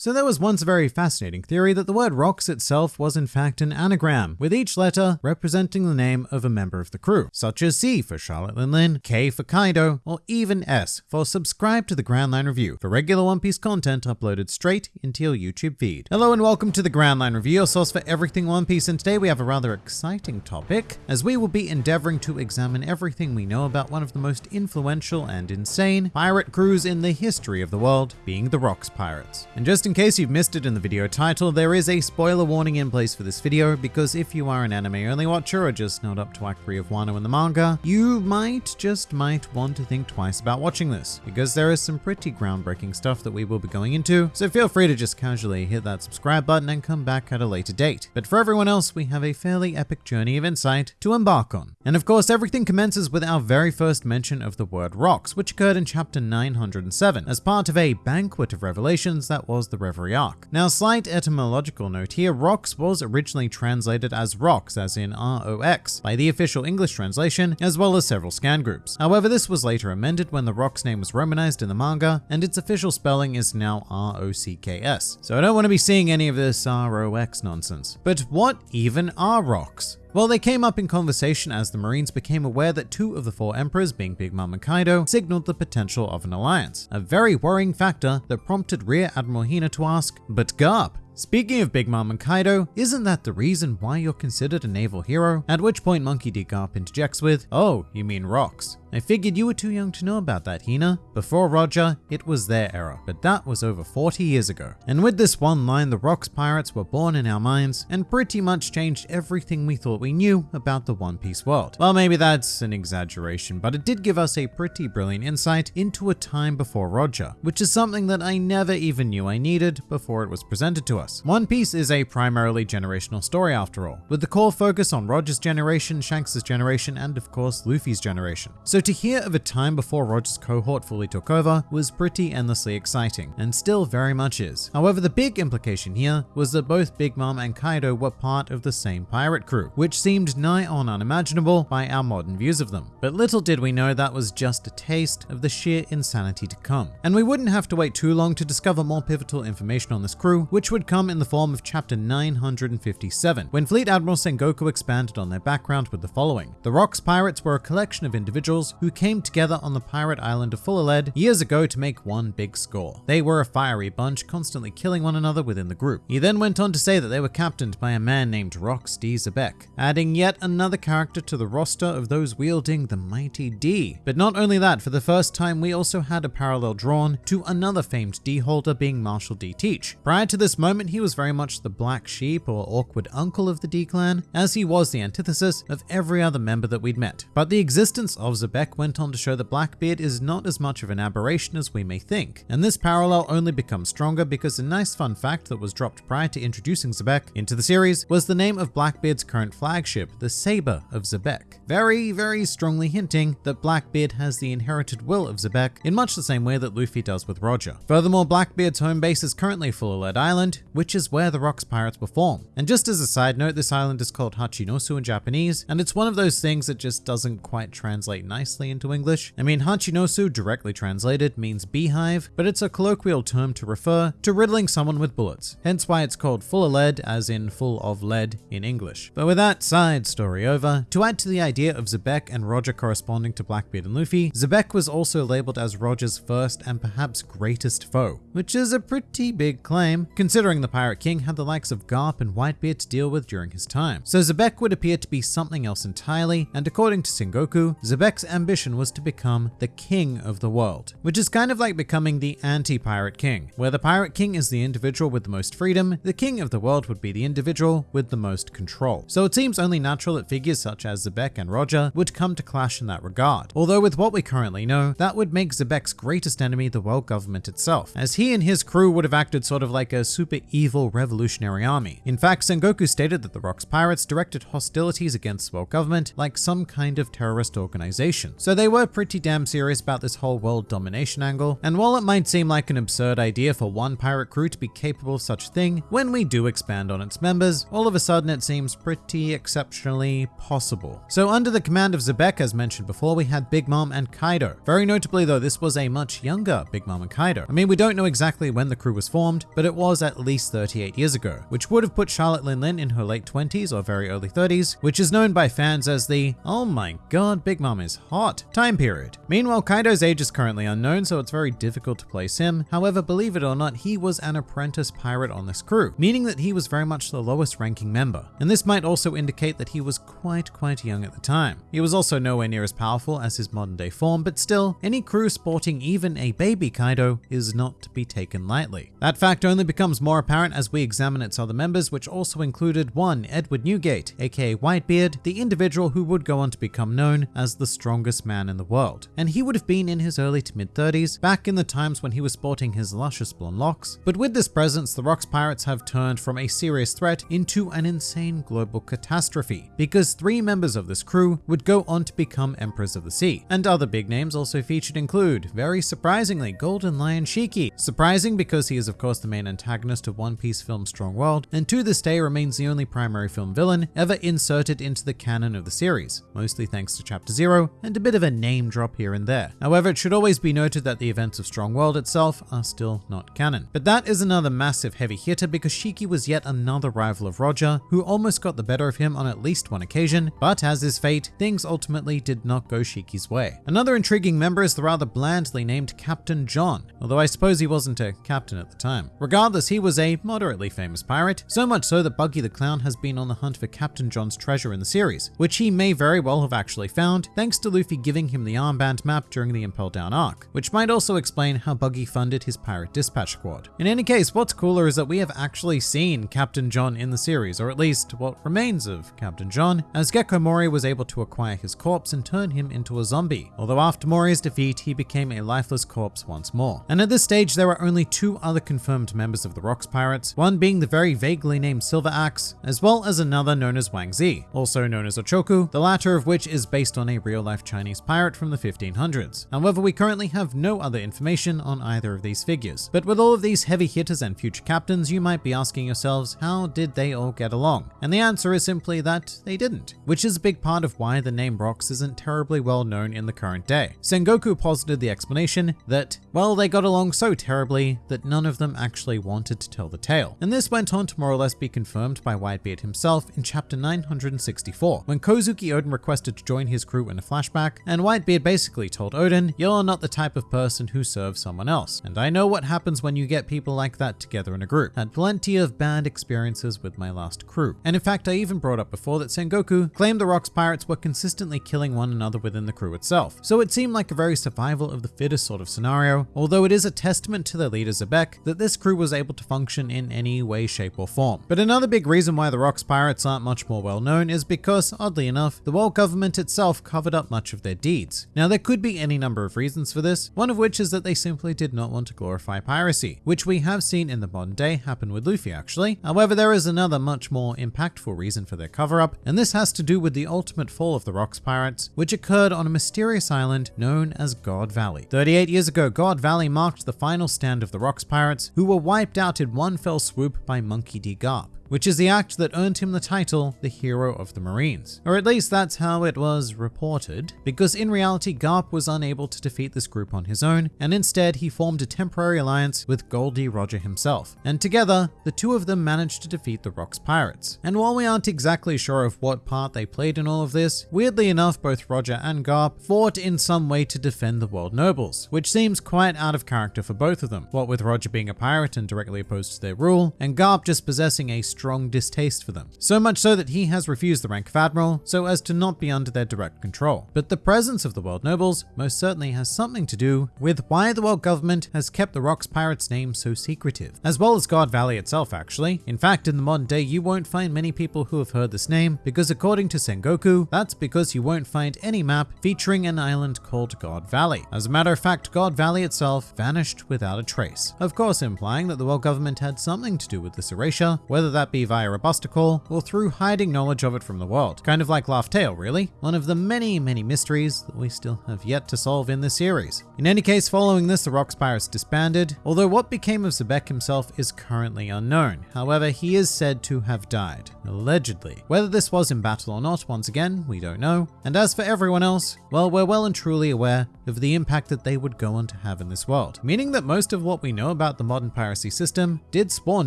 So there was once a very fascinating theory that the word rocks itself was in fact an anagram, with each letter representing the name of a member of the crew, such as C for Charlotte Linlin, K for Kaido, or even S for subscribe to the Grand Line Review for regular One Piece content uploaded straight into your YouTube feed. Hello and welcome to the Grand Line Review, your source for everything One Piece, and today we have a rather exciting topic, as we will be endeavoring to examine everything we know about one of the most influential and insane pirate crews in the history of the world, being the Rocks Pirates. And just in in case you've missed it in the video title, there is a spoiler warning in place for this video because if you are an anime only watcher or just not up to 3 of Wano in the manga, you might, just might, want to think twice about watching this because there is some pretty groundbreaking stuff that we will be going into, so feel free to just casually hit that subscribe button and come back at a later date. But for everyone else, we have a fairly epic journey of insight to embark on. And of course, everything commences with our very first mention of the word rocks, which occurred in chapter 907 as part of a banquet of revelations that was the Reverie Arc. Now, slight etymological note here, rocks was originally translated as rocks, as in R-O-X, by the official English translation, as well as several scan groups. However, this was later amended when the rock's name was romanized in the manga, and its official spelling is now R-O-C-K-S. So I don't want to be seeing any of this R-O-X nonsense. But what even are rocks? Well, they came up in conversation as the Marines became aware that two of the four emperors, being Big Mom and Kaido, signaled the potential of an alliance, a very worrying factor that prompted Rear Admiral Hina to ask, but Garp, Speaking of Big Mom and Kaido, isn't that the reason why you're considered a naval hero? At which point Monkey D. Garp interjects with, oh, you mean rocks. I figured you were too young to know about that, Hina. Before Roger, it was their era, but that was over 40 years ago. And with this one line, the Rocks Pirates were born in our minds and pretty much changed everything we thought we knew about the One Piece world. Well, maybe that's an exaggeration, but it did give us a pretty brilliant insight into a time before Roger, which is something that I never even knew I needed before it was presented to us. One Piece is a primarily generational story after all, with the core focus on Roger's generation, Shanks' generation, and of course Luffy's generation. So to hear of a time before Roger's cohort fully took over was pretty endlessly exciting, and still very much is. However, the big implication here was that both Big Mom and Kaido were part of the same pirate crew, which seemed nigh on unimaginable by our modern views of them. But little did we know that was just a taste of the sheer insanity to come. And we wouldn't have to wait too long to discover more pivotal information on this crew, which would come in the form of chapter 957, when Fleet Admiral Sengoku expanded on their background with the following. The Rocks Pirates were a collection of individuals who came together on the pirate island of Fullalead years ago to make one big score. They were a fiery bunch, constantly killing one another within the group. He then went on to say that they were captained by a man named Rocks D. Xebec, adding yet another character to the roster of those wielding the mighty D. But not only that, for the first time we also had a parallel drawn to another famed D holder being Marshall D. Teach. Prior to this moment, he was very much the black sheep or awkward uncle of the D clan, as he was the antithesis of every other member that we'd met. But the existence of Xebec Beck went on to show that Blackbeard is not as much of an aberration as we may think, and this parallel only becomes stronger because a nice fun fact that was dropped prior to introducing Xebec into the series was the name of Blackbeard's current flagship, the Saber of Xebec, Very, very strongly hinting that Blackbeard has the inherited will of Xebec in much the same way that Luffy does with Roger. Furthermore, Blackbeard's home base is currently Fullalead Island, which is where the Rocks Pirates were perform. And just as a side note, this island is called Hachinosu in Japanese, and it's one of those things that just doesn't quite translate nicely nicely into English. I mean, Hachinosu, directly translated, means beehive, but it's a colloquial term to refer to riddling someone with bullets, hence why it's called full of lead, as in full of lead in English. But with that side story over, to add to the idea of Xebec and Roger corresponding to Blackbeard and Luffy, Xebec was also labeled as Roger's first and perhaps greatest foe, which is a pretty big claim, considering the Pirate King had the likes of Garp and Whitebeard to deal with during his time. So Xebec would appear to be something else entirely, and according to Sengoku, Xebec's ambition was to become the king of the world, which is kind of like becoming the anti-pirate king. Where the pirate king is the individual with the most freedom, the king of the world would be the individual with the most control. So it seems only natural that figures such as Xebec and Roger would come to clash in that regard. Although with what we currently know, that would make Xebec's greatest enemy the world government itself, as he and his crew would have acted sort of like a super evil revolutionary army. In fact, Sengoku stated that the Rocks pirates directed hostilities against the world government like some kind of terrorist organization So they were pretty damn serious about this whole world domination angle, and while it might seem like an absurd idea for one pirate crew to be capable of such a thing, when we do expand on its members, all of a sudden it seems pretty exceptionally possible. So under the command of Xebec, as mentioned before, we had Big Mom and Kaido. Very notably though, this was a much younger Big Mom and Kaido. I mean, we don't know exactly when the crew was formed, but it was at least 38 years ago, which would have put Charlotte Lin Lin in her late 20s or very early 30s, which is known by fans as the, oh my god, Big Mom is hot time period. Meanwhile, Kaido's age is currently unknown, so it's very difficult to place him. However, believe it or not, he was an apprentice pirate on this crew, meaning that he was very much the lowest ranking member. And this might also indicate that he was quite, quite young at the time. He was also nowhere near as powerful as his modern day form, but still, any crew sporting even a baby Kaido is not to be taken lightly. That fact only becomes more apparent as we examine its other members, which also included one Edward Newgate, aka Whitebeard, the individual who would go on to become known as the strongest man in the world. And he would have been in his early to mid 30s, back in the times when he was sporting his luscious blonde locks. But with this presence, the Rocks pirates have turned from a serious threat into an insane global catastrophe, because three members of this crew would go on to become Emperors of the Sea. And other big names also featured include, very surprisingly, Golden Lion Shiki. Surprising because he is of course the main antagonist of One Piece film Strong World, and to this day remains the only primary film villain ever inserted into the canon of the series, mostly thanks to Chapter Zero and a bit of a name drop here and there. However, it should always be noted that the events of Strong World itself are still not canon. But that is another massive heavy hitter because Shiki was yet another rival of Roger, who almost got the better of him on at least one occasion, but as is fate, things ultimately did not go Shiki's way. Another intriguing member is the rather blandly named Captain John, although I suppose he wasn't a captain at the time. Regardless, he was a moderately famous pirate, so much so that Buggy the Clown has been on the hunt for Captain John's treasure in the series, which he may very well have actually found thanks to Luffy giving him the armband map during the Impel Down arc, which might also explain how Buggy funded his pirate dispatch squad. In any case, what's cooler is that we have actually seen Captain John in the series, or at least what remains of Captain John, as Gecko Moria was able to acquire his corpse and turn him into a zombie, although after Moria's defeat, he became a lifeless corpse once more. And at this stage, there are only two other confirmed members of the Rocks Pirates, one being the very vaguely named Silver Axe, as well as another known as Wang Zhi, also known as Ochoku, the latter of which is based on a real-life Chinese pirate from the 1500s. However, we currently have no other information on either of these figures. But with all of these heavy hitters and future captains, you might be asking yourselves, how did they all get along? And the answer is simply that they didn't, which is a big part of why the name Rocks isn't terribly well known in the current day. Sengoku posited the explanation that, well, they got along so terribly that none of them actually wanted to tell the tale. And this went on to more or less be confirmed by Whitebeard himself in chapter 964, when Kozuki Oden requested to join his crew in a flashback, and Whitebeard basically told Oden, you're not the type of person who serves someone else, and I know what happens when you get people like that together in a group. Had plenty of bad experiences with my last crew. And in fact, I even brought up before that Sengoku claimed the Rocks pirates were consistently killing one another within the crew itself. So it seemed like a very survival of the fittest sort of scenario, although it is a testament to their leader Xebec that this crew was able to function in any way, shape or form. But another big reason why the Rocks pirates aren't much more well known is because, oddly enough, the world government itself covered up much of their deeds. Now there could be any number of reasons for this, one of which is that they simply did not want to glorify piracy, which we have seen in the modern day happen with Luffy actually. However, there is another much more impactful reason for their cover up, and this has to do with the ultimate fall of the Rocks pirates, which occurred on a mysterious island known as God Valley. 38 years ago, God Valley marked the final stand of the Rocks pirates, who were wiped out in one fell swoop by Monkey D. Garp which is the act that earned him the title the Hero of the Marines. Or at least that's how it was reported, because in reality Garp was unable to defeat this group on his own, and instead he formed a temporary alliance with Gol D. Roger himself. And together, the two of them managed to defeat the Rocks pirates. And while we aren't exactly sure of what part they played in all of this, weirdly enough both Roger and Garp fought in some way to defend the world nobles, which seems quite out of character for both of them, what with Roger being a pirate and directly opposed to their rule, and Garp just possessing a strong distaste for them. So much so that he has refused the rank of admiral so as to not be under their direct control. But the presence of the world nobles most certainly has something to do with why the world government has kept the Rocks Pirates name so secretive, as well as God Valley itself actually. In fact, in the modern day, you won't find many people who have heard this name because according to Sengoku, that's because you won't find any map featuring an island called God Valley. As a matter of fact, God Valley itself vanished without a trace. Of course, implying that the world government had something to do with this erasure, whether that be via a buster call or through hiding knowledge of it from the world. Kind of like Laugh Tale, really. One of the many, many mysteries that we still have yet to solve in this series. In any case, following this, the Rocks Pirates disbanded, although what became of Xebec himself is currently unknown. However, he is said to have died, allegedly. Whether this was in battle or not, once again, we don't know. And as for everyone else, well, we're well and truly aware of the impact that they would go on to have in this world, meaning that most of what we know about the modern piracy system did spawn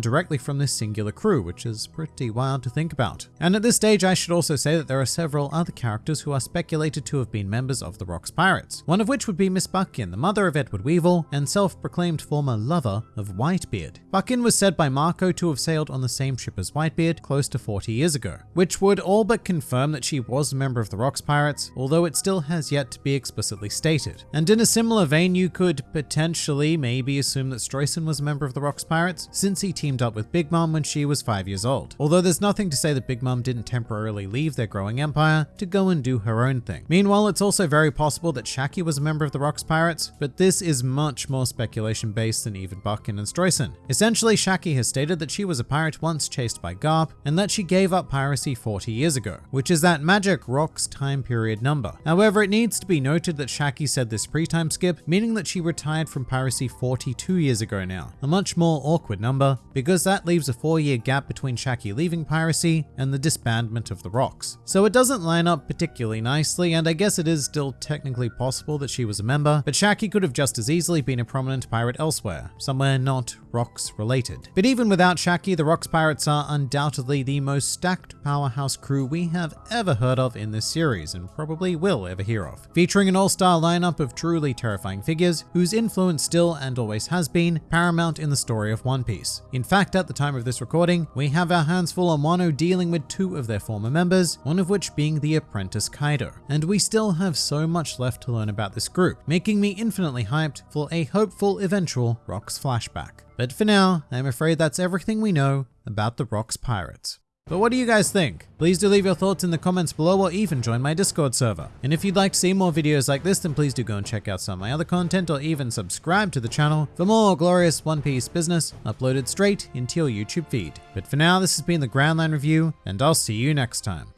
directly from this singular crew, which is pretty wild to think about. And at this stage, I should also say that there are several other characters who are speculated to have been members of the Rocks Pirates, one of which would be Miss Bakkin, the mother of Edward Weevil and self-proclaimed former lover of Whitebeard. Bakkin was said by Marco to have sailed on the same ship as Whitebeard close to 40 years ago, which would all but confirm that she was a member of the Rocks Pirates, although it still has yet to be explicitly stated. And in a similar vein, you could potentially maybe assume that Streusen was a member of the Rocks Pirates, since he teamed up with Big Mom when she was 5 years old. Although there's nothing to say that Big Mom didn't temporarily leave their growing empire to go and do her own thing. Meanwhile, it's also very possible that Shakky was a member of the Rocks Pirates, but this is much more speculation based than even Bakkin and Streusen. Essentially, Shakky has stated that she was a pirate once chased by Garp, and that she gave up piracy 40 years ago, which is that magic Rocks time period number. However, it needs to be noted that Shakky said this pre-time skip, meaning that she retired from piracy 42 years ago now, a much more awkward number, because that leaves a four year gap between Shakky leaving piracy and the disbandment of the Rocks. So it doesn't line up particularly nicely, and I guess it is still technically possible that she was a member, but Shakky could have just as easily been a prominent pirate elsewhere, somewhere not Rocks related. But even without Shakky, the Rocks Pirates are undoubtedly the most stacked powerhouse crew we have ever heard of in this series, and probably will ever hear of. Featuring an all-star lineup of truly terrifying figures, whose influence still and always has been paramount in the story of One Piece. In fact, at the time of this recording, we have our hands full on Wano dealing with two of their former members, one of which being the apprentice Kaido. And we still have so much left to learn about this group, making me infinitely hyped for a hopeful eventual Rocks flashback. But for now, I'm afraid that's everything we know about the Rocks Pirates. But what do you guys think? Please do leave your thoughts in the comments below or even join my Discord server. And if you'd like to see more videos like this, then please do go and check out some of my other content or even subscribe to the channel for more glorious One Piece business uploaded straight into your YouTube feed. But for now, this has been the Grand Line Review, and I'll see you next time.